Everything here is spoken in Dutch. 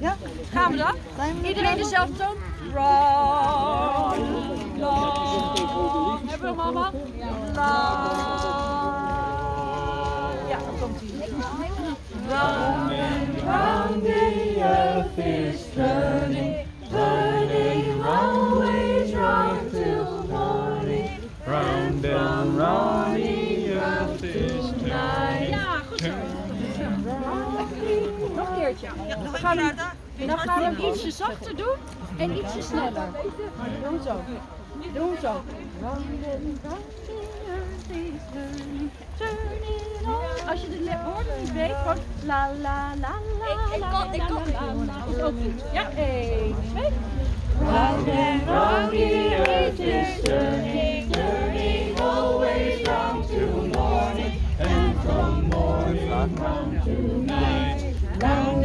Ja? Gaan we dan? Iedereen dezelfde toon? Long. Hebben we? Round. Ja, dan komt hij. Round and the earth is We gaan hem, dan gaan we ietsje zachter doen en ietsje sneller. Doe het zo. Doe zo. Als je de woorden niet weet, gewoon la la la la Ik kan het Is ook. Ja, één, twee. Always round to morning, and from morning to night. come